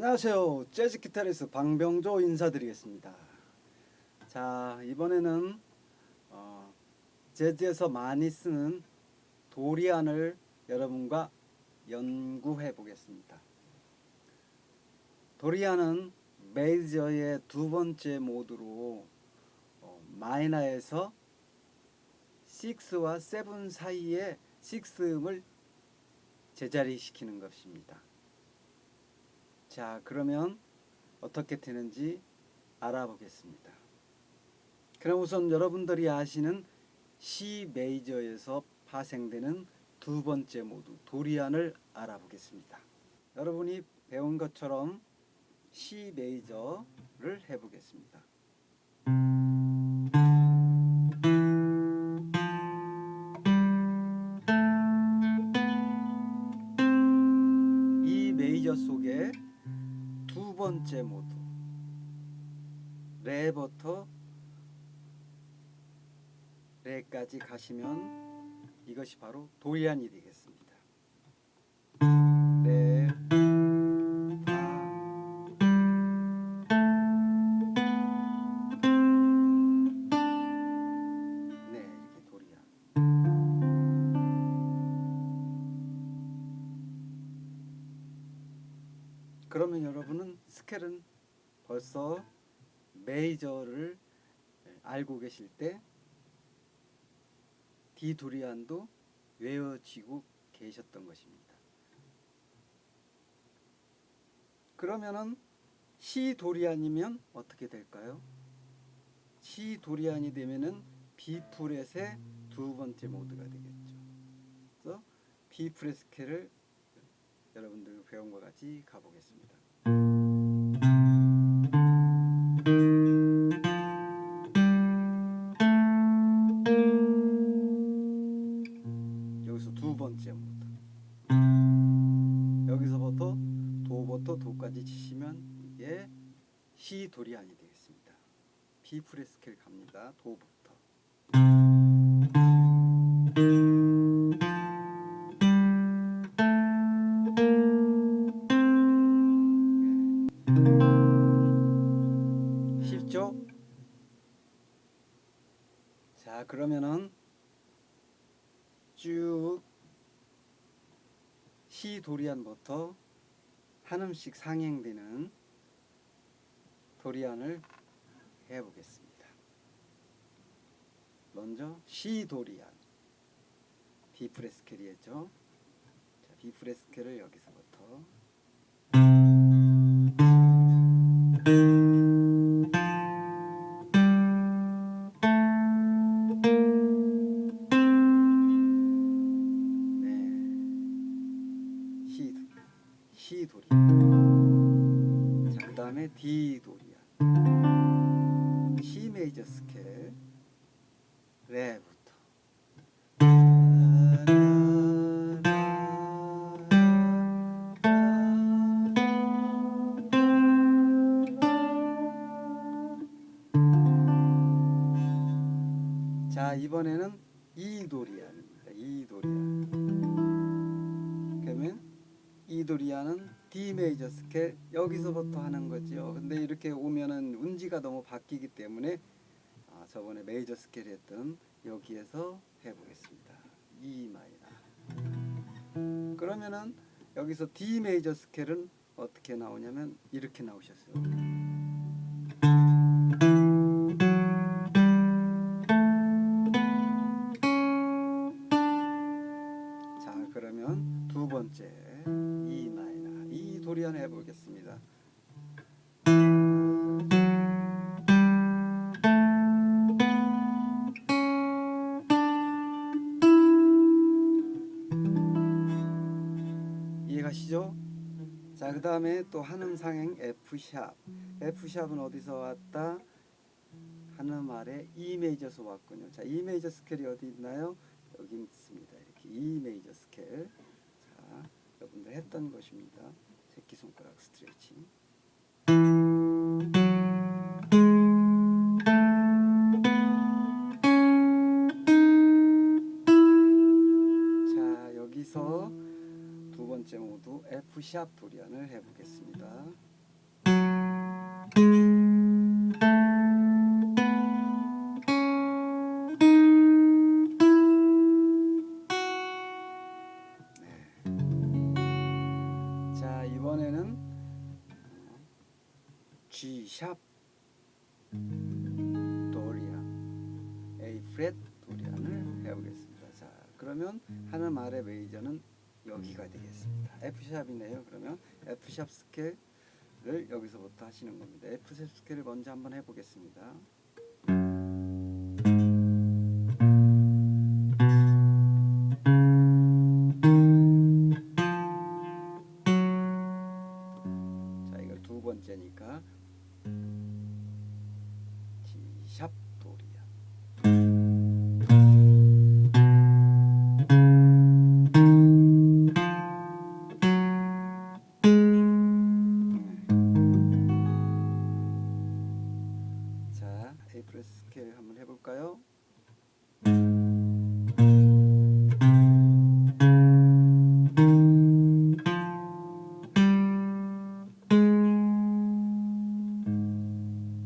안녕하세요. 재즈 기타리스트 방병조 인사드리겠습니다. 자 이번에는 어, 재즈에서 많이 쓰는 도리안을 여러분과 연구해 보겠습니다. 도리안은 메이저의 두 번째 모드로 어, 마이너에서 6와 7 사이에 6음을 제자리 시키는 것입니다. 자 그러면 어떻게 되는지 알아보겠습니다. 그럼 우선 여러분들이 아시는 C 메이저에서 파생되는 두 번째 모드 도리안을 알아보겠습니다. 여러분이 배운 것처럼 C 메이저를 해보겠습니다. 번째 모드 레부터 레까지 가시면 이것이 바로 도리안이 되겠습니다. 여러분은 스케일은 벌써 메이저를 알고 계실 때 D 도리안도 외워지고 계셨던 것입니다. 그러면은 C 도리안이면 어떻게 될까요? C 도리안이 되면은 B 프렛의 두 번째 모드가 되겠죠. 그래서 B flat 스케일을 여러분들 배운 것 같이 가보겠습니다. 여기서 두 번째 모드. 여기서부터 도부터 도까지 치시면 이게 C 도리안이 되겠습니다. B 스케일 갑니다. 도부터. 그러면은 쭉 C 도리안부터 한 음씩 상행되는 도리안을 해보겠습니다. 먼저 C 도리안 B 프렛 스케일이었죠. 자, 스케일을 여기서부터 C 메이저 스케일. 레부터. 자, 이번에는 Dorian입니다. E Dorian. 그러면 E Dorian은 D 메이저 스케일 여기서부터 하는 거죠. 근데 이렇게 오면은 운지가 너무 바뀌기 때문에 아, 저번에 메이저 스케일 했던 여기에서 해보겠습니다. E 마이너. 그러면은 여기서 D 메이저 스케일은 어떻게 나오냐면 이렇게 나오셨어요. 자 그러면 두 번째 E 마이너 E Dorian 해보겠습니다. 그 다음에 또 한음 상행 F 샵 F 샵은 어디서 왔다? 한음 아래 E 메이저에서 왔군요. 자 E 메이저 스케일이 어디 있나요? 여기 있습니다. 이렇게 E 메이저 스케일. 자, 여러분들 했던 것입니다. 새끼손가락 스트레칭. F샵 도리안을 해보겠습니다. 네. 자 이번에는 G샵 도리안 A 프렛 도리안을 해보겠습니다. 자 그러면 하나 말의 메이저는 여기가 되겠습니다. F 샵이네요. 그러면 F 샵 스케일을 여기서부터 하시는 겁니다. F 샵 스케일을 먼저 한번 해보겠습니다. 자 이걸 두 번째니까 플러스 스케일 한번 해볼까요?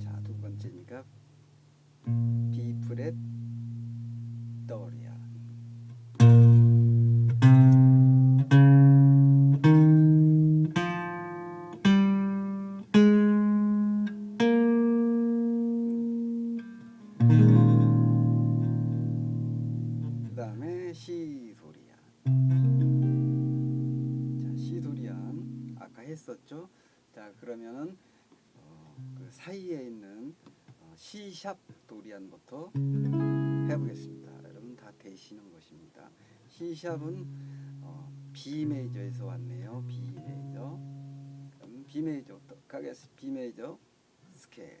자 두 번째니까 B 프렛 도리 했었죠? 자 그러면은 어, 그 사이에 있는 어, C 샵 도리안부터 해보겠습니다. 여러분 다 되시는 것입니다. C 샵은 어, B 메이저에서 왔네요. B 메이저. 그럼 B 메이저부터 가겠습니다. B 메이저 스케일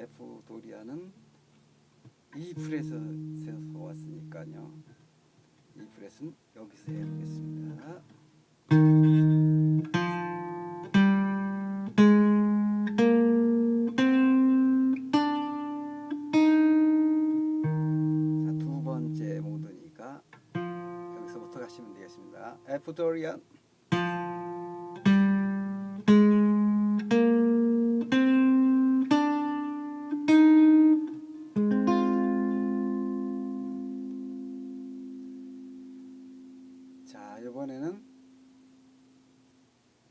F 도리안은 E 프렛에서 왔으니까요. E 프렛은 여기서 해보겠습니다. 자, 두 번째 모드니까 여기서부터 가시면 되겠습니다. F 도리안 자 이번에는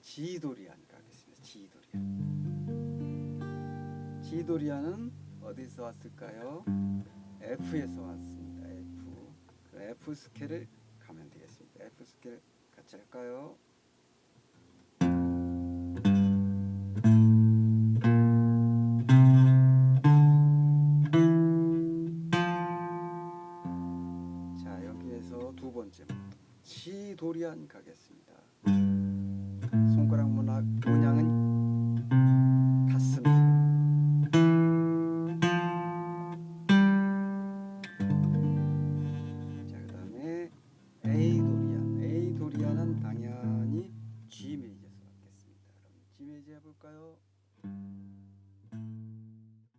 G 도리안 가겠습니다. G 도리안 G 도리안은 어디서 왔을까요? F에서 왔습니다. F 그 F 스케일을 가면 되겠습니다. F 스케일 같이 할까요?